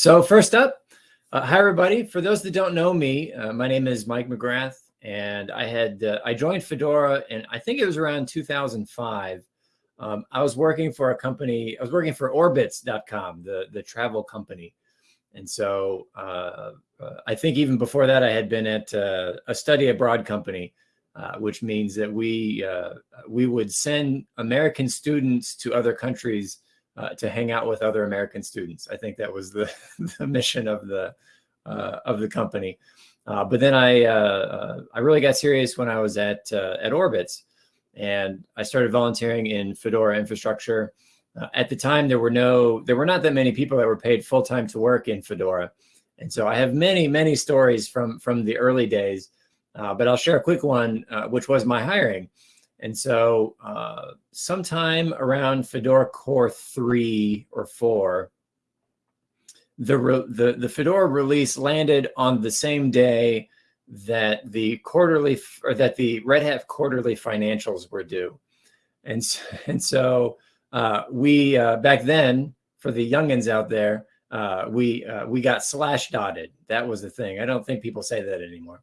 So first up, uh, hi everybody. For those that don't know me, uh, my name is Mike McGrath, and I had uh, I joined Fedora, and I think it was around 2005. Um, I was working for a company. I was working for Orbitz.com, the the travel company, and so uh, uh, I think even before that, I had been at uh, a study abroad company, which means that we we would send American students to other countries uh, to hang out with other American students. I think that was the, the mission of the uh, of the company. Uh, but then I uh, uh, I really got serious when I was at at Orbitz, and I started volunteering in Fedora infrastructure. at the time, there were no there were not that many people that were paid full time to work in Fedora, and so I have many many stories from from the early days. but I'll share a quick one, which was my hiring. And so uh, sometime around Fedora Core 3 or 4, the, the, the Fedora release landed on the same day that the quarterly or that the Red Hat quarterly financials were due. And, and so uh, we, uh, back then, for the youngins out there, uh, we, uh, we got slash dotted. That was the thing. I don't think people say that anymore.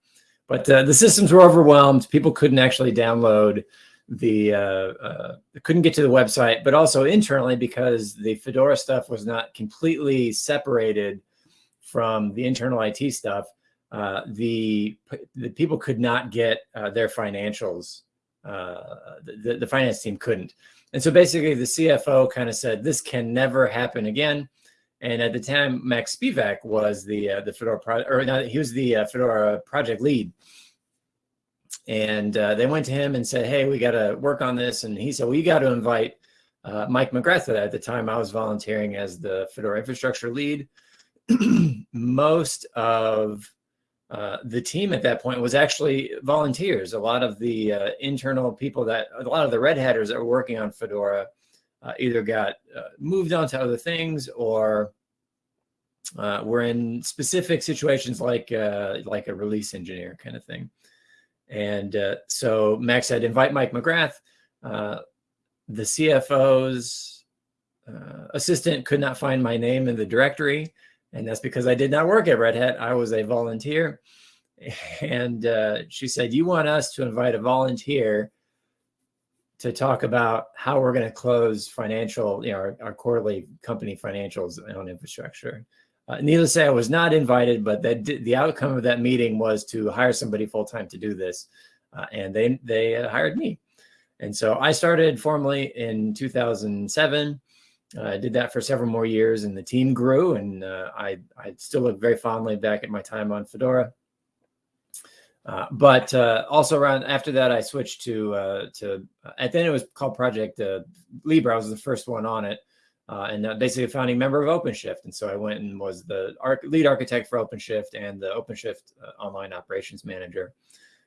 But uh, the systems were overwhelmed. People couldn't actually download the uh, uh, couldn't get to the website, but also internally because the Fedora stuff was not completely separated from the internal IT stuff. Uh, the the people could not get uh, their financials. Uh, the, the finance team couldn't, and so basically the CFO kind of said this can never happen again. And at the time, Max Spevack was the uh, the Fedora project, or not, he was the Fedora project lead and uh, they went to him and said, hey, we got to work on this. And he said, well, you got to invite uh, Mike McGrath. At the time, I was volunteering as the Fedora infrastructure lead. Most of uh, the team at that point was actually volunteers. A lot of the uh, internal people that, a lot of the Red Hatters that were working on Fedora uh, either got uh, moved on to other things or were in specific situations like like a release engineer kind of thing. And uh, so Max said, invite Mike McGrath. Uh, the CFO's uh, assistant could not find my name in the directory. And that's because I did not work at Red Hat. I was a volunteer. And uh, she said, you want us to invite a volunteer to talk about how we're going to close financial, you know, our, our quarterly company financials on infrastructure. Uh, needless to say, I was not invited, but that the outcome of that meeting was to hire somebody full time to do this, uh, and they they uh, hired me. And so I started formally in 2007. Uh, I did that for several more years, and the team grew. And uh, I I still look very fondly back at my time on Fedora. Uh, but also around after that, I switched to to at then it was called Project Libra. I was the first one on it uh, and uh, basically a founding member of OpenShift. And so I went and was the arch lead architect for OpenShift and the OpenShift uh, online operations manager.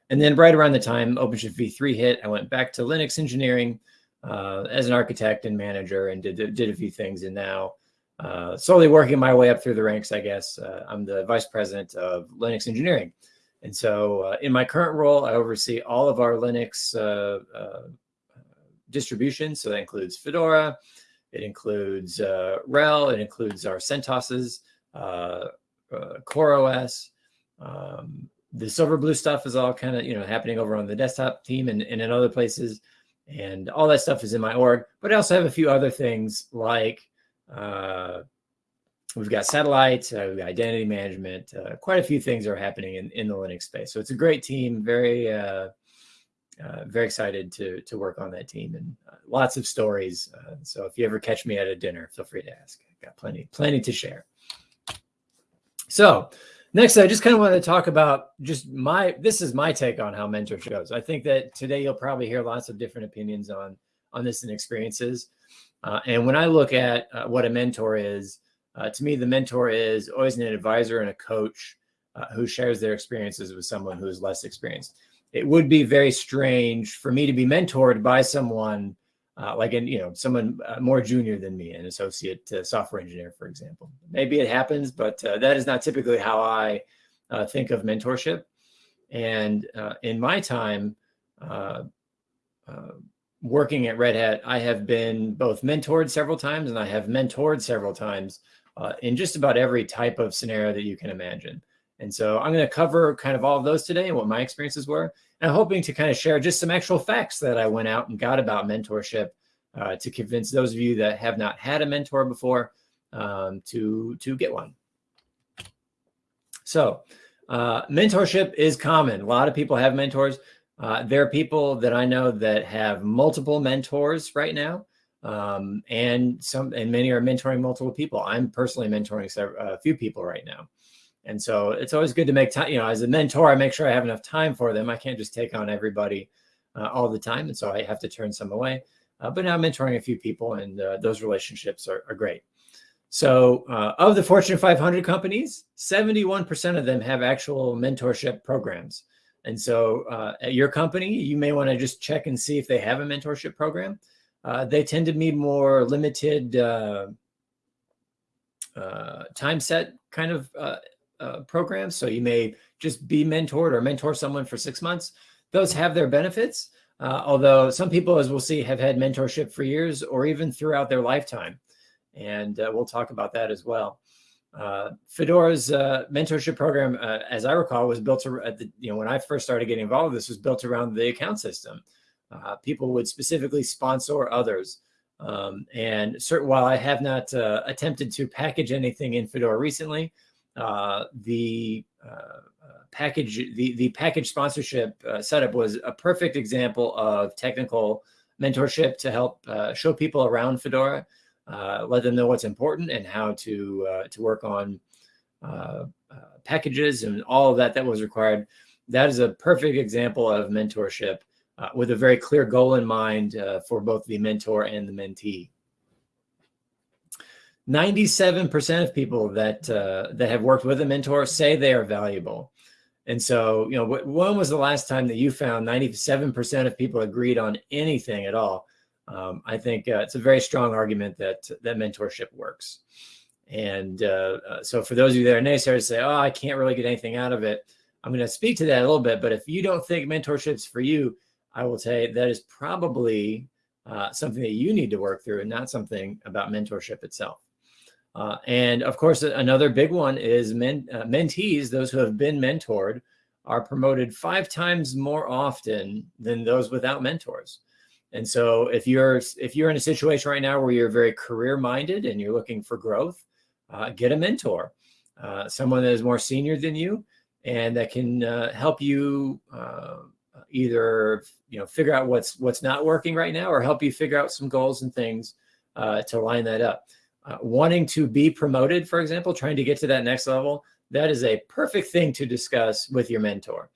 And then right around the time OpenShift v3 hit, I went back to Linux engineering uh, as an architect and manager and did, did a few things. And now uh, slowly working my way up through the ranks, I guess. Uh, I'm the vice president of Linux engineering. And so in my current role, I oversee all of our Linux distributions. So that includes Fedora, it includes uh, RHEL. It includes our CentOSes, uh, uh, CoreOS. Um, the Silverblue stuff is all kind of you know happening over on the desktop team and, and in other places, and all that stuff is in my org. But I also have a few other things like uh, we've got satellites, uh, we've got identity management. Uh, quite a few things are happening in in the Linux space. So it's a great team. Very uh, very excited to to work on that team and uh, lots of stories. Uh, so if you ever catch me at a dinner, feel free to ask. I got plenty, plenty to share. So next, I just kind of wanted to talk about just my, this is my take on how mentorship goes. I think that today you'll probably hear lots of different opinions on, on this and experiences. Uh, and when I look at uh, what a mentor is, uh, to me, the mentor is always an advisor and a coach who shares their experiences with someone who is less experienced it would be very strange for me to be mentored by someone uh, like an, you know, someone uh, more junior than me, an associate uh, software engineer, for example. Maybe it happens, but uh, that is not typically how I uh, think of mentorship. And uh, in my time working at Red Hat, I have been both mentored several times and I have mentored several times in just about every type of scenario that you can imagine. And so I'm going to cover kind of all of those today and what my experiences were. And I'm hoping to kind of share just some actual facts that I went out and got about mentorship uh, to convince those of you that have not had a mentor before um, to, to get one. So uh, mentorship is common. A lot of people have mentors. Uh, there are people that I know that have multiple mentors right now. Um, and some and many are mentoring multiple people. I'm personally mentoring a few people right now. And so it's always good to make time, you know, as a mentor, I make sure I have enough time for them. I can't just take on everybody uh, all the time. And so I have to turn some away. Uh, but now I'm mentoring a few people and uh, those relationships are, are great. So uh, of the Fortune 500 companies, 71% of them have actual mentorship programs. And so uh, at your company, you may want to just check and see if they have a mentorship program. Uh, they tend to be more limited time set kind of uh, programs. So you may just be mentored or mentor someone for six months. Those have their benefits. Uh, although some people, as we'll see, have had mentorship for years or even throughout their lifetime. And uh, we'll talk about that as well. Uh, Fedora's uh, mentorship program, as I recall, was built at the, you know, when I first started getting involved, this was built around the account system. people would specifically sponsor others. Um, and certain, while I have not attempted to package anything in Fedora recently, the uh, uh, package, the, the package sponsorship uh, setup was a perfect example of technical mentorship to help uh, show people around Fedora, let them know what's important and how to, to work on packages and all of that that was required. That is a perfect example of mentorship with a very clear goal in mind for both the mentor and the mentee. 97% of people that uh, that have worked with a mentor say they are valuable. And so, you know, when was the last time that you found 97% of people agreed on anything at all? Um, I think uh, it's a very strong argument that that mentorship works. And uh, uh so for those of you that are naysayers say, oh, I can't really get anything out of it. I'm going to speak to that a little bit. But if you don't think mentorship's for you, I will say that is probably uh, something that you need to work through and not something about mentorship itself. Uh, and of course, another big one is men, uh, mentees, those who have been mentored, are promoted five times more often than those without mentors. And so if you're if you're in a situation right now where you're very career minded and you're looking for growth, uh, get a mentor, uh, someone that is more senior than you and that can uh, help you uh, either you know figure out what's what's not working right now or help you figure out some goals and things to line that up uh, wanting to be promoted, for example, trying to get to that next level, that is a perfect thing to discuss with your mentor.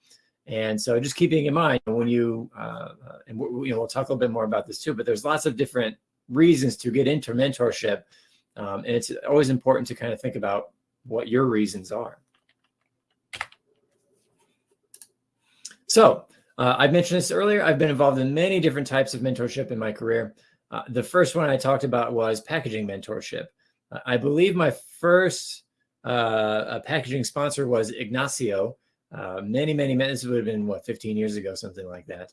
And so just keeping in mind when you, uh, uh and you know, we'll talk a little bit more about this too, but there's lots of different reasons to get into mentorship. Um, and it's always important to kind of think about what your reasons are. So uh, I mentioned this earlier. I've been involved in many different types of mentorship in my career. Uh, the first one I talked about was packaging mentorship. Uh, I believe my first uh, packaging sponsor was Ignacio. Uh, many, many, many, this would have been, what, 15 years ago, something like that.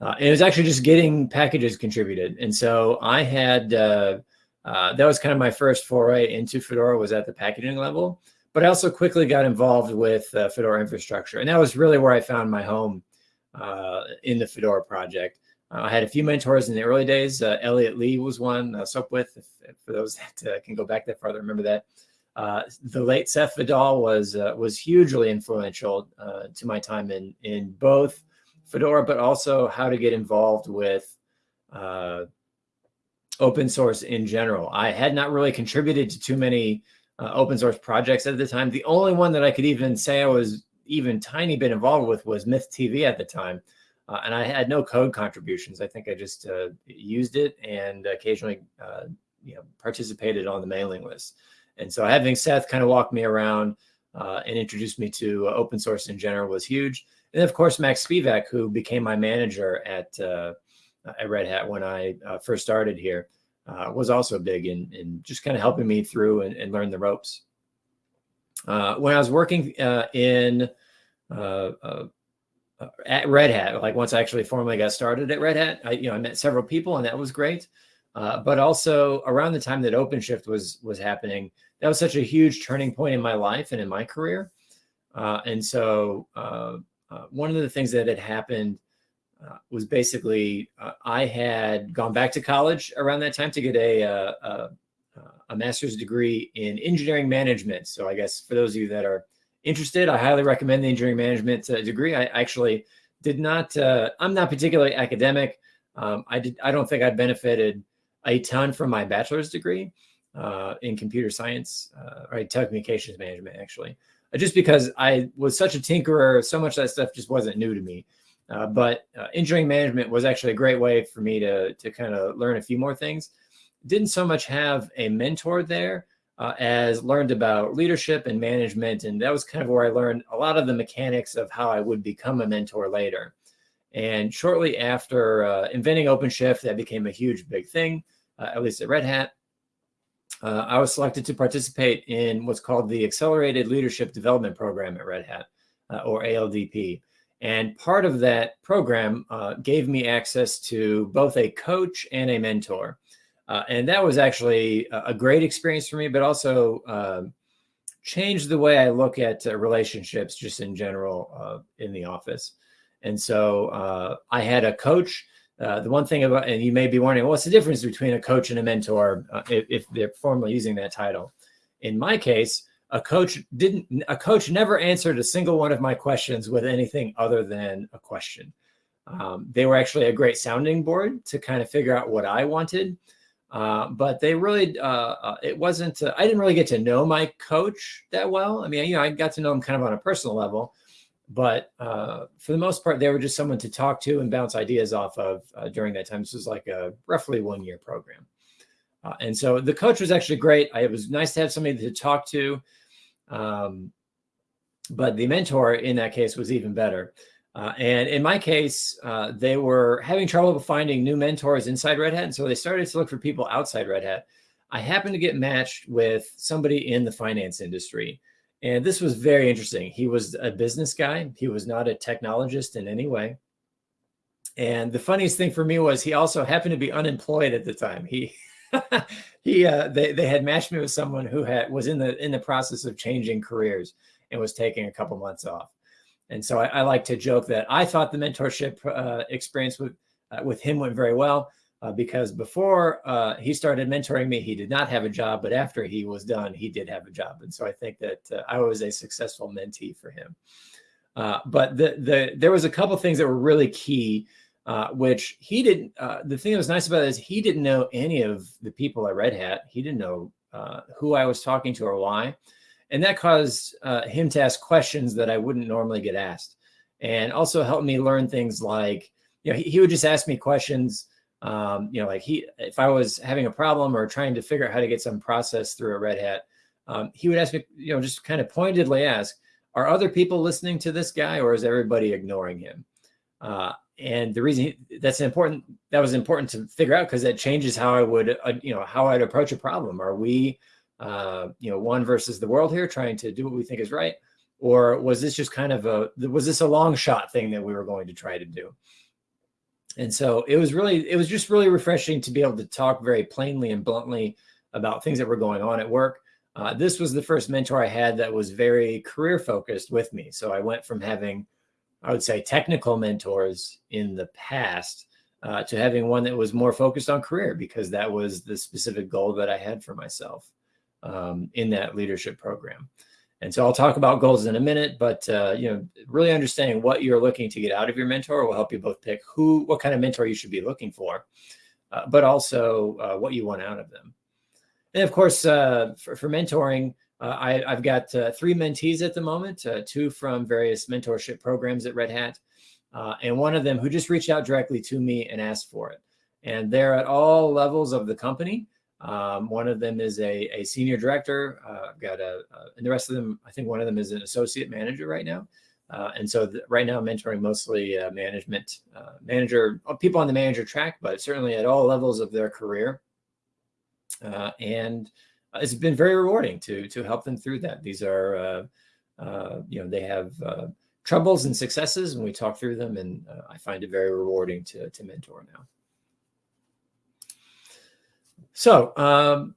Uh, and it was actually just getting packages contributed. And so I had, that was kind of my first foray into Fedora was at the packaging level. But I also quickly got involved with Fedora infrastructure. And that was really where I found my home in the Fedora project. Uh, I had a few mentors in the early days. Uh, Elliot Lee was one, uh, Sopwith, if, if for those that uh, can go back that far, remember that. Uh, the late Seth Vidal was uh, was hugely influential uh, to my time in in both Fedora, but also how to get involved with open source in general. I had not really contributed to too many open source projects at the time. The only one that I could even say I was even tiny bit involved with was Myth TV at the time. Uh, and I had no code contributions. I think I just uh, used it and occasionally, uh, you know, participated on the mailing list. And so having Seth kind of walk me around uh, and introduce me to open source in general was huge. And of course, Max Spevack, who became my manager at uh, at Red Hat when I uh, first started here, was also big in, in just kind of helping me through and, and learn the ropes. when I was working in at Red Hat, like once I actually formally got started at Red Hat, I, you know, I met several people and that was great. uh, but also around the time that OpenShift was was happening, that was such a huge turning point in my life and in my career. Uh, and so uh, uh one of the things that had happened uh, was basically I had gone back to college around that time to get a, a, a master's degree in engineering management. So I guess for those of you that are interested, I highly recommend the engineering management degree. I actually did not, I'm not particularly academic. Um, I did. I don't think I benefited a ton from my bachelor's degree uh, in computer science uh, or telecommunications management, actually, uh, just because I was such a tinkerer, so much of that stuff just wasn't new to me. Uh, but uh, engineering management was actually a great way for me to, to kind of learn a few more things. Didn't so much have a mentor there uh, as learned about leadership and management. And that was kind of where I learned a lot of the mechanics of how I would become a mentor later. And shortly after uh, inventing OpenShift, that became a huge big thing, uh, at least at Red Hat. Uh, I was selected to participate in what's called the Accelerated Leadership Development Program at Red Hat, uh, or ALDP. And part of that program uh, gave me access to both a coach and a mentor. Uh, and that was actually a great experience for me, but also um, changed the way I look at relationships just in general in the office. And so uh, I had a coach. Uh, the one thing about, and you may be wondering, what's the difference between a coach and a mentor uh, if, if, they're formally using that title? In my case, a coach didn't, a coach never answered a single one of my questions with anything other than a question. Um, they were actually a great sounding board to kind of figure out what I wanted. Uh, but they really, uh, uh, it wasn't, uh, I didn't really get to know my coach that well. I mean, you know, I got to know him kind of on a personal level, but uh, for the most part, they were just someone to talk to and bounce ideas off of during that time. This was like a roughly one year program. And so the coach was actually great. I, it was nice to have somebody to talk to. Um, but the mentor in that case was even better. Uh, and in my case, uh, they were having trouble finding new mentors inside Red Hat. And so they started to look for people outside Red Hat. I happened to get matched with somebody in the finance industry. And this was very interesting. He was a business guy. He was not a technologist in any way. And the funniest thing for me was he also happened to be unemployed at the time. He he uh, they they had matched me with someone who had was in the in the process of changing careers and was taking a couple months off. And so I, I like to joke that I thought the mentorship uh, experience with uh, with him went very well uh, because before uh, he started mentoring me, he did not have a job, but after he was done, he did have a job. And so I think that uh, I was a successful mentee for him. Uh, but the, the, there was a couple things that were really key, which he didn't, the thing that was nice about it is he didn't know any of the people at Red Hat. He didn't know who I was talking to or why. And that caused him to ask questions that I wouldn't normally get asked. And also helped me learn things like, you know, he, he would just ask me questions um, you know, like he, if I was having a problem or trying to figure out how to get some process through a Red Hat, um, he would ask me, you know, just kind of pointedly ask, are other people listening to this guy or is everybody ignoring him? Uh, and the reason he, that's important, that was important to figure out because that changes how I would, uh, you know, how I'd approach a problem. Are we, uh, you know, one versus the world here trying to do what we think is right? Or was this just kind of a, was this a long shot thing that we were going to try to do? And so it was really, it was just really refreshing to be able to talk very plainly and bluntly about things that were going on at work. Uh, this was the first mentor I had that was very career focused with me. So I went from having, I would say, technical mentors in the past uh, to having one that was more focused on career because that was the specific goal that I had for myself um, in that leadership program. And so I'll talk about goals in a minute, but uh, you know, really understanding what you're looking to get out of your mentor will help you both pick who, what kind of mentor you should be looking for, uh, but also uh, what you want out of them. And of course, uh, for, for, mentoring, uh, I, have got uh, three mentees at the moment, two from various mentorship programs at Red Hat, and one of them who just reached out directly to me and asked for it. And they're at all levels of the company. Um, one of them is a, a senior director. Uh, got a, uh, and the rest of them, I think one of them is an associate manager right now. Uh, and so the, right now I'm mentoring mostly uh, management uh, manager, uh, people on the manager track, but certainly at all levels of their career. and it's been very rewarding to, to help them through that. These are, you know, they have troubles and successes and we talk through them and I find it very rewarding to, to mentor now. So, um,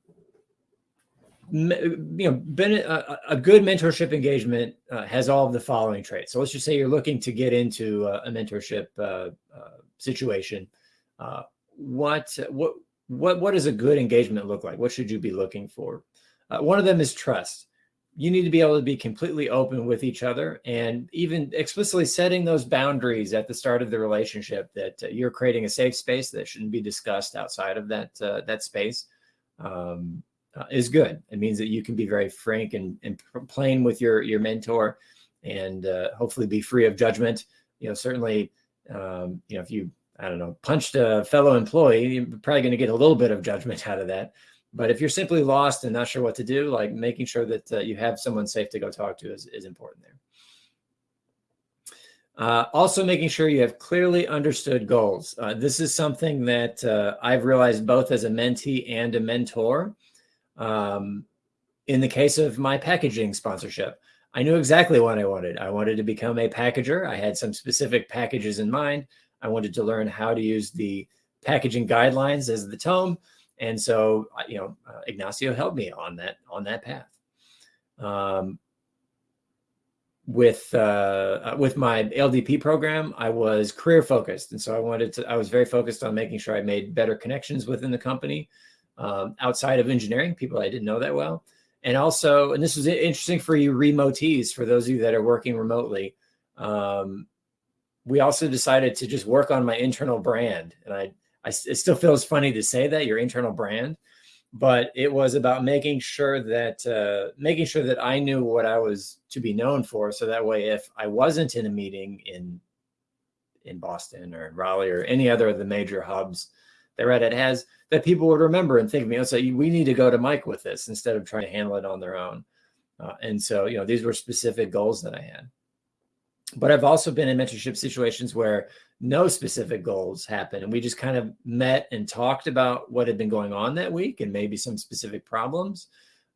you know, been a, a good mentorship engagement uh, has all of the following traits. So let's just say you're looking to get into a, a mentorship uh, uh, situation. Uh, what what what what does a good engagement look like? What should you be looking for? Uh, one of them is trust. You need to be able to be completely open with each other and even explicitly setting those boundaries at the start of the relationship that uh, you're creating a safe space that shouldn't be discussed outside of that that space. Um, uh, is good. It means that you can be very frank and, and plain with your your mentor, and uh, hopefully be free of judgment. You know, certainly, um, you know, if you I don't know punched a fellow employee, you're probably going to get a little bit of judgment out of that. But if you're simply lost and not sure what to do, like making sure that uh, you have someone safe to go talk to is, is important there. Uh, also making sure you have clearly understood goals. Uh, this is something that uh, I've realized both as a mentee and a mentor. Um, in the case of my packaging sponsorship, I knew exactly what I wanted. I wanted to become a packager. I had some specific packages in mind. I wanted to learn how to use the packaging guidelines as the tome. And so, you know, uh, Ignacio helped me on that, on that path. Um, with uh, uh with my LDP program, I was career focused, and so I wanted to. I was very focused on making sure I made better connections within the company, um, outside of engineering, people I didn't know that well. And also, and this was interesting for you remotees, for those of you that are working remotely, um, we also decided to just work on my internal brand. And I, I, it still feels funny to say that your internal brand, but it was about making sure that, uh, making sure that I knew what I was to be known for. So that way, if I wasn't in a meeting in, in Boston or in Raleigh or any other of the major hubs, that Red Hat has that people would remember and think of me and say, we need to go to Mike with this instead of trying to handle it on their own. Uh, and so, you know, these were specific goals that I had. But I've also been in mentorship situations where no specific goals happen. And we just kind of met and talked about what had been going on that week and maybe some specific problems.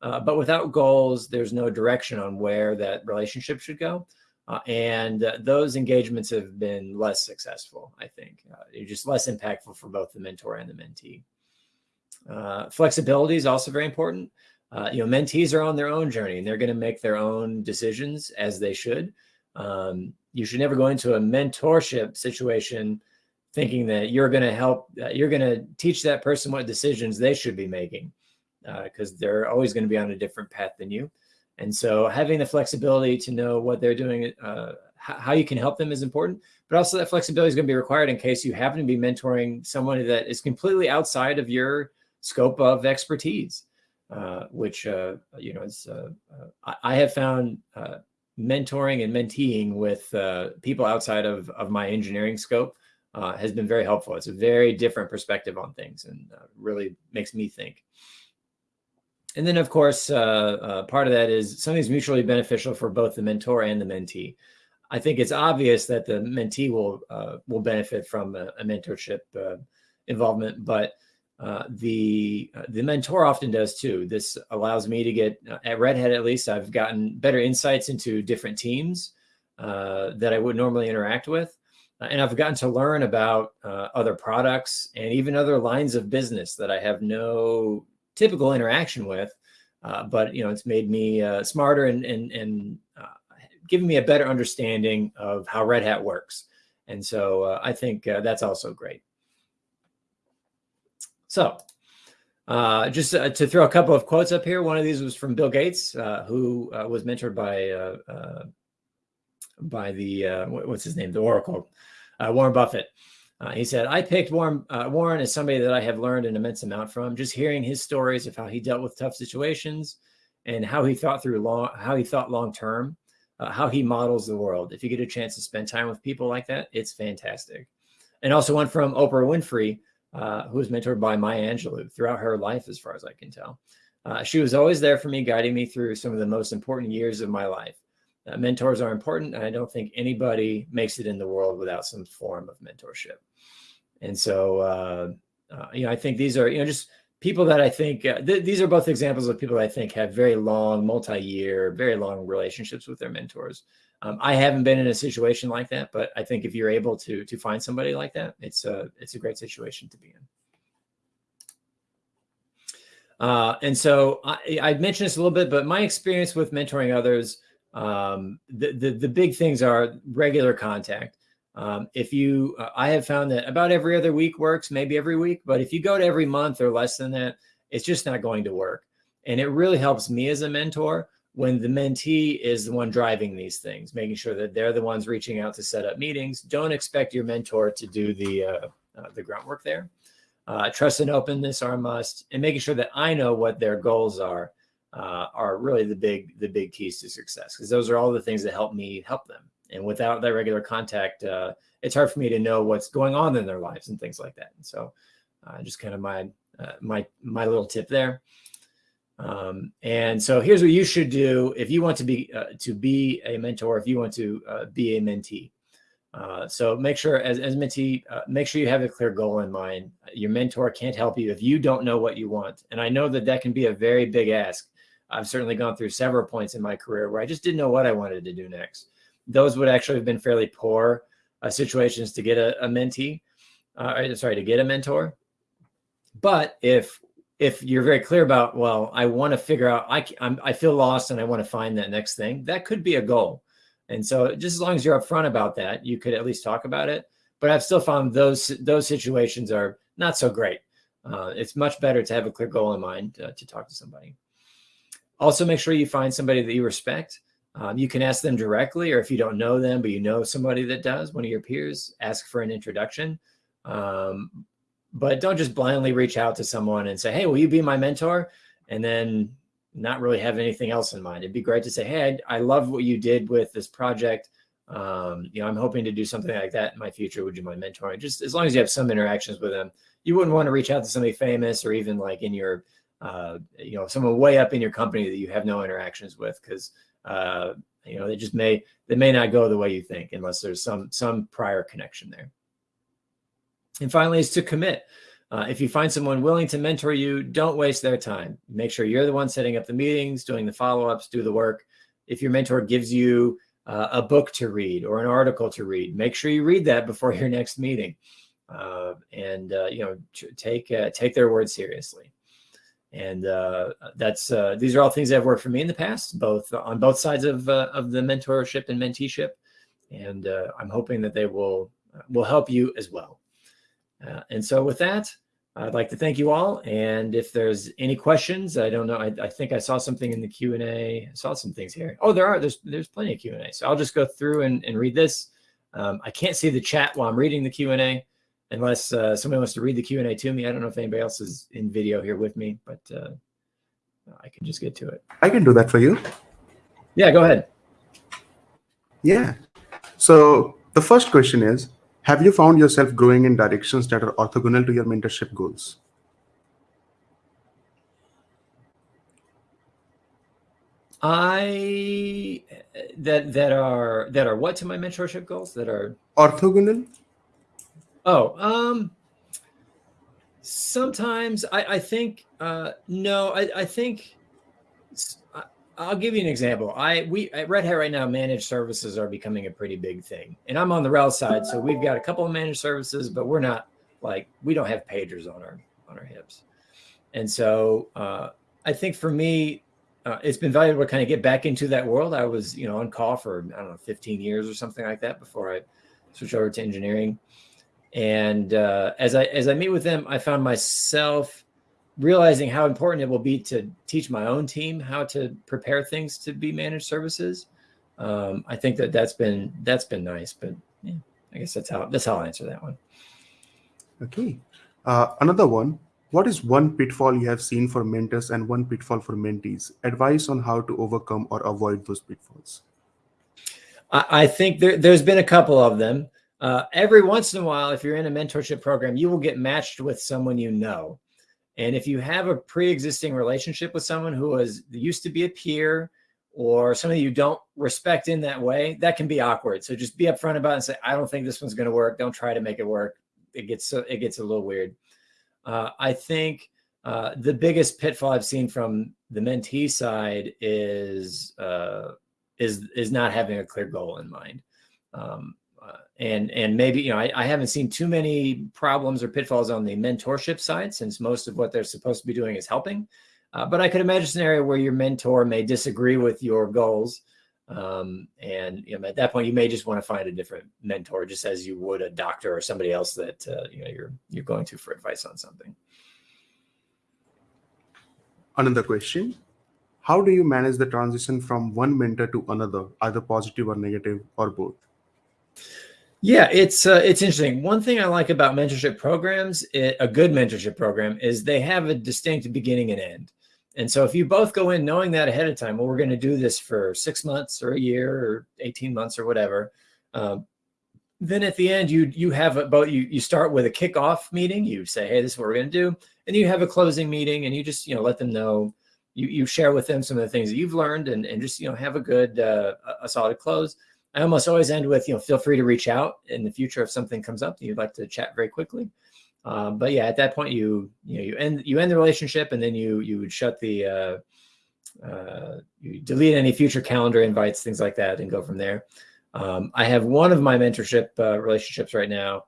Uh, but without goals, there's no direction on where that relationship should go. Uh, and uh, those engagements have been less successful, I think. Uh, they're just less impactful for both the mentor and the mentee. Uh, flexibility is also very important. Uh, you know, mentees are on their own journey and they're going to make their own decisions as they should. Um, you should never go into a mentorship situation thinking that you're going to help, uh, you're going to teach that person what decisions they should be making because they're always going to be on a different path than you. And so having the flexibility to know what they're doing, uh, how you can help them is important, but also that flexibility is going to be required in case you happen to be mentoring someone that is completely outside of your scope of expertise, uh, which, uh, you know, uh, uh, I have found uh, mentoring and menteeing with people outside of, of my engineering scope has been very helpful. It's a very different perspective on things and really makes me think and then, of course, uh, uh, part of that is something's mutually beneficial for both the mentor and the mentee. I think it's obvious that the mentee will uh, will benefit from a, a mentorship uh, involvement, but uh, the uh, the mentor often does too. This allows me to get at Red Hat at least. I've gotten better insights into different teams that I would normally interact with, and I've gotten to learn about other products and even other lines of business that I have no typical interaction with. Uh, but you know, it's made me uh, smarter and and and uh, given me a better understanding of how Red Hat works. And so uh, I think uh, that's also great. So uh, just to throw a couple of quotes up here. One of these was from Bill Gates, who was mentored by by the what's his name, the Oracle, Warren Buffett. Uh, he said, I picked Warren, uh, Warren as somebody that I have learned an immense amount from, just hearing his stories of how he dealt with tough situations and how he thought through long, how he thought long term, uh, how he models the world. If you get a chance to spend time with people like that, it's fantastic. And also one from Oprah Winfrey, uh, who was mentored by Maya Angelou throughout her life, as far as I can tell. Uh, she was always there for me, guiding me through some of the most important years of my life. Uh, mentors are important, and I don't think anybody makes it in the world without some form of mentorship. And so, uh, uh, you know, I think these are, you know, just people that I think, th these are both examples of people that I think have very long, multi-year, very long relationships with their mentors. Um, I haven't been in a situation like that, but I think if you're able to, to find somebody like that, it's a, it's a great situation to be in. Uh, and so I, I mentioned this a little bit, but my experience with mentoring others, um, the, the, the big things are regular contact. Um, if you, uh, I have found that about every other week works, maybe every week, but if you go to every month or less than that, it's just not going to work. And it really helps me as a mentor when the mentee is the one driving these things, making sure that they're the ones reaching out to set up meetings. Don't expect your mentor to do the, uh, uh, the groundwork there. Uh, trust and openness are a must, and making sure that I know what their goals are uh, are really the big the big keys to success because those are all the things that help me help them. And without that regular contact, uh, it's hard for me to know what's going on in their lives and things like that. And so, uh, just kind of my my my little tip there. Um, and so here's what you should do if you want to be uh, to be a mentor, if you want to uh, be a mentee. Uh, so make sure as, as mentee, uh, make sure you have a clear goal in mind. Your mentor can't help you if you don't know what you want. And I know that that can be a very big ask. I've certainly gone through several points in my career where I just didn't know what I wanted to do next. Those would actually have been fairly poor uh, situations to get a, a mentee, uh, sorry, to get a mentor. But if if you're very clear about, well, I want to figure out, I, I'm, I feel lost and I want to find that next thing, that could be a goal. And so just as long as you're upfront about that, you could at least talk about it. But I've still found those those situations are not so great. Uh, it's much better to have a clear goal in mind uh, to talk to somebody. Also, make sure you find somebody that you respect. Um, you can ask them directly, or if you don't know them, but you know somebody that does, one of your peers, ask for an introduction. Um, but don't just blindly reach out to someone and say, hey, will you be my mentor? And then not really have anything else in mind. It'd be great to say, hey, I, I love what you did with this project. Um, you know, I'm hoping to do something like that in my future. Would you mind mentoring? Just as long as you have some interactions with them, you wouldn't want to reach out to somebody famous or even like in your, uh, you know, someone way up in your company that you have no interactions with because, uh, you know, they just may, they may not go the way you think unless there's some, some prior connection there. And finally is to commit. Uh, if you find someone willing to mentor you, don't waste their time. Make sure you're the one setting up the meetings, doing the follow-ups, do the work. If your mentor gives you uh, a book to read or an article to read, make sure you read that before your next meeting. Uh, and, uh, you know, take, uh, take their word seriously. And uh, that's, these are all things that have worked for me in the past, both on both sides of, of the mentorship and menteeship. And I'm hoping that they will, will help you as well. Uh, and so with that, I'd like to thank you all. And if there's any questions, I don't know. I, I think I saw something in the Q&A. I saw some things here. Oh, there are. There's there's plenty of Q&A. So I'll just go through and, and read this. Um, I can't see the chat while I'm reading the Q&A unless uh, somebody wants to read the Q&A to me. I don't know if anybody else is in video here with me, but uh, I can just get to it. I can do that for you. Yeah, go ahead. Yeah. So the first question is, have you found yourself growing in directions that are orthogonal to your mentorship goals? I that that are that are what to my mentorship goals that are orthogonal. Oh, um, sometimes I I think uh no I I think I'll give you an example. I we at Red Hat right now, managed services are becoming a pretty big thing, and I'm on the RHEL side, so we've got a couple of managed services, but we're not like we don't have pagers on our on our hips, and so uh, I think for me, uh, it's been valuable to kind of get back into that world. I was you know on call for I don't know 15 years or something like that before I switched over to engineering, and uh, as I as I meet with them, I found myself realizing how important it will be to teach my own team how to prepare things to be managed services. Um, I think that that's been that's been nice, but yeah, I guess that's how that's how I'll answer that one. Okay, uh, another one. What is one pitfall you have seen for mentors and one pitfall for mentees? Advice on how to overcome or avoid those pitfalls. I, I think there, there's been a couple of them. Uh, every once in a while, if you're in a mentorship program, you will get matched with someone you know. And if you have a pre-existing relationship with someone who was used to be a peer or somebody you don't respect in that way, that can be awkward. So just be upfront about it and say, I don't think this one's going to work. Don't try to make it work. It gets it gets a little weird. Uh, I think uh, the biggest pitfall I've seen from the mentee side is uh, is is not having a clear goal in mind. Um, and and maybe you know I, I, haven't seen too many problems or pitfalls on the mentorship side since most of what they're supposed to be doing is helping Uh, but I could imagine a scenario where your mentor may disagree with your goals. Um, and you know, at that point, you may just want to find a different mentor, just as you would a doctor or somebody else that uh, you know you're you're going to for advice on something. Another question: How do you manage the transition from one mentor to another, either positive or negative, or both? Yeah, it's uh, it's interesting. One thing I like about mentorship programs, it, a good mentorship program, is they have a distinct beginning and end. And so if you both go in knowing that ahead of time, well, we're going to do this for six months or a year or 18 months or whatever. Um, then at the end, you you have a both you you start with a kickoff meeting. You say, hey, this is what we're going to do, and you have a closing meeting, and you just you know let them know. You you share with them some of the things that you've learned, and and just you know have a good uh, a solid close. I almost always end with, you know, feel free to reach out in the future if something comes up that you'd like to chat very quickly. Um, but yeah, at that point, you you know you end you end the relationship, and then you you would shut the uh, uh, you delete any future calendar invites, things like that, and go from there. Um, I have one of my mentorship uh, relationships right now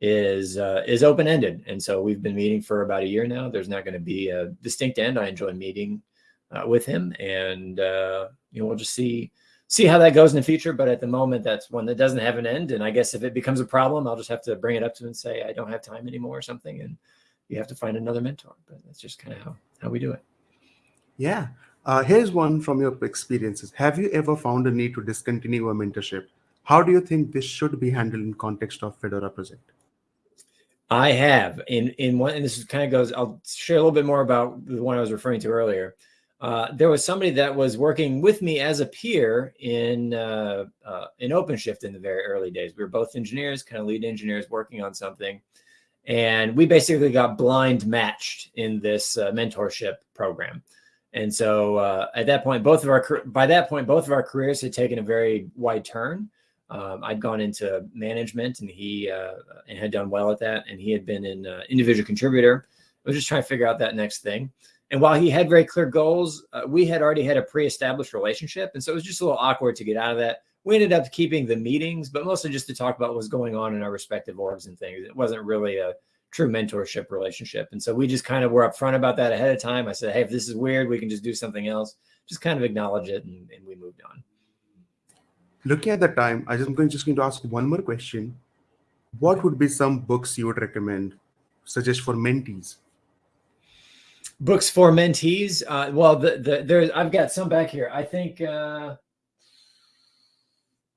is uh, is open ended, and so we've been meeting for about a year now. There's not going to be a distinct end. I enjoy meeting uh, with him, and uh, you know we'll just see see how that goes in the future. But at the moment, that's one that doesn't have an end. And I guess if it becomes a problem, I'll just have to bring it up to him and say, I don't have time anymore or something. And you have to find another mentor. But that's just kind of how, how we do it. Yeah. Uh, here's one from your experiences. Have you ever found a need to discontinue a mentorship? How do you think this should be handled in context of Fedora project? I have in in one, and this kind of goes. I'll share a little bit more about the one I was referring to earlier. Uh, there was somebody that was working with me as a peer in uh, uh, in OpenShift in the very early days. We were both engineers, kind of lead engineers working on something. And we basically got blind matched in this uh, mentorship program. And so uh, at that point, both of our, by that point, both of our careers had taken a very wide turn. Um, I'd gone into management and he and had done well at that. And he had been an individual contributor. I was just trying to figure out that next thing. And while he had very clear goals, uh, we had already had a pre-established relationship. And so it was just a little awkward to get out of that. We ended up keeping the meetings, but mostly just to talk about what was going on in our respective orgs and things. It wasn't really a true mentorship relationship. And so we just kind of were upfront about that ahead of time. I said, hey, if this is weird, we can just do something else. Just kind of acknowledge it and, and we moved on. Looking at the time, I am just going to ask one more question. What would be some books you would recommend, suggest for mentees? Books for mentees. Uh, well, the, the there's I've got some back here. I think uh,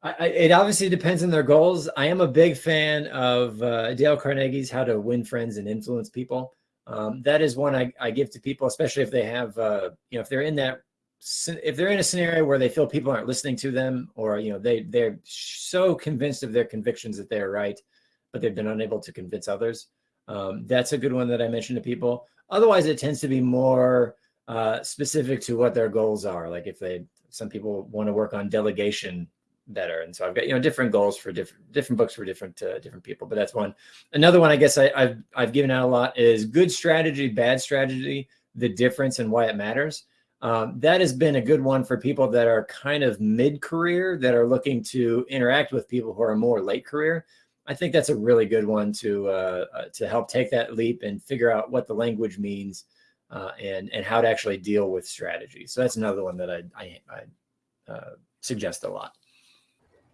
I, it obviously depends on their goals. I am a big fan of uh, Dale Carnegie's How to Win Friends and Influence People. Um, that is one I, I give to people, especially if they have, uh, you know, if they're in that, if they're in a scenario where they feel people aren't listening to them, or you know, they they're so convinced of their convictions that they're right, but they've been unable to convince others. Um, that's a good one that I mention to people. Otherwise, it tends to be more uh, specific to what their goals are. Like if they, some people want to work on delegation better, and so I've got you know different goals for different different books for different uh, different people. But that's one. Another one I guess I, have I've given out a lot is good strategy, bad strategy, the difference and why it matters. Um, that has been a good one for people that are kind of mid-career that are looking to interact with people who are more late career. I think that's a really good one to uh, uh, to help take that leap and figure out what the language means uh, and and how to actually deal with strategy. So that's another one that I I, I uh, suggest a lot.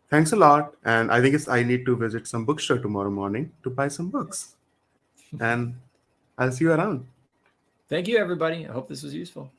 Thanks a lot, and I think it's I need to visit some bookstore tomorrow morning to buy some books, and I'll see you around. Thank you, everybody. I hope this was useful.